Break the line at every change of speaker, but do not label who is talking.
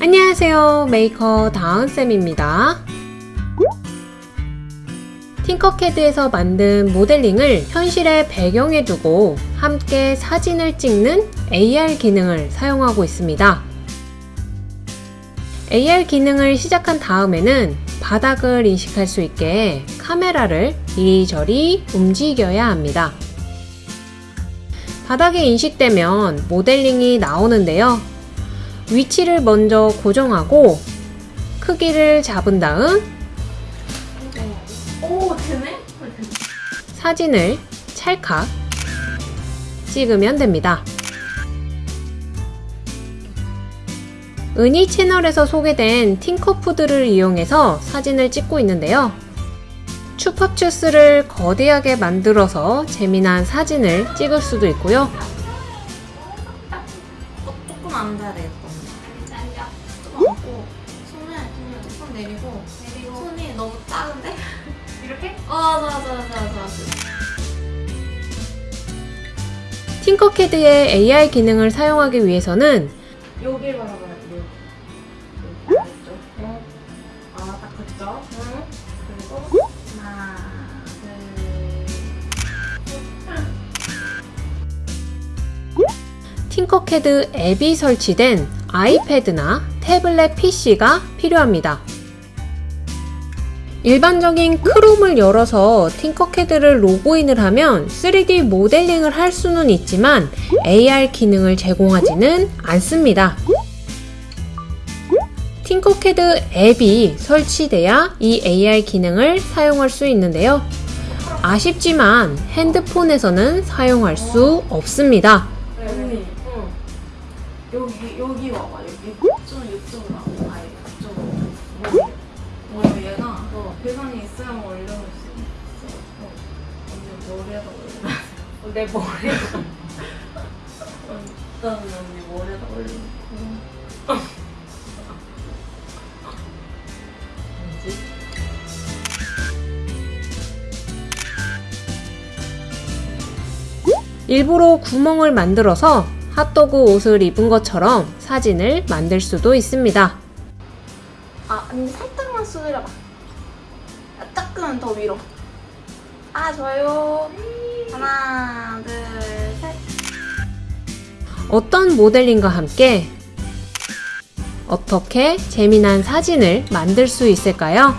안녕하세요. 메이커 다은쌤입니다. Tinkercad에서 만든 모델링을 현실에 배경에 두고 함께 사진을 찍는 AR 기능을 사용하고 있습니다. AR 기능을 시작한 다음에는 바닥을 인식할 수 있게 카메라를 이리저리 움직여야 합니다. 바닥에 인식되면 모델링이 나오는데요 위치를 먼저 고정하고 크기를 잡은 다음
오 되네?
사진을 찰칵 찍으면 됩니다. 은희 채널에서 소개된 팅커푸드를 이용해서 사진을 찍고 있는데요. 추파추스를 거대하게 만들어서 재미난 사진을 찍을 수도 있고요.
어, 조금 앉아야 되 겠다. 조금 앉고 손을 그냥 조금 내리고 손이 너무 작은데? 이렇게? 어 맞아 맞아 맞아 맞아.
팅커캐드의 AR 기능을 사용하기 위해서는
여길 바라봐야 돼. 여기. 알겠죠? 어. 아딱 그죠? 응. 그리고 하나 둘.
팅커캐드 앱이 설치된 아이패드나 태블릿 PC가 필요합니다. 일반적인 크롬을 열어서 팅커캐드를 로그인을 하면 3D 모델링을 할 수는 있지만 AR 기능을 제공하지는 않습니다. 팅커캐드 앱이 설치돼야 이 AR 기능을 사용할 수 있는데요. 아쉽지만 핸드폰에서는 사용할 수 없습니다.
여기 여기 와봐 여기. 좀 이쪽으로 와봐. 아예 이쪽으로. 뭐, 뭐 얘가 어, 배선이 있으면 올려놓을 수 있어. 어. 언니 머리에다 올려. 어, 내 머리에. 일단 언니 머리에다 올려. 뭐지?
일부러 구멍을 만들어서 핫도그 옷을 입은 것처럼 사진을 만들 수도 있습니다.
아, 언니 살짝만 수그려봐. 조금만 더 위로. 아, 좋아요. 하나, 둘, 셋.
어떤 모델링과 함께 어떻게 재미난 사진을 만들 수 있을까요?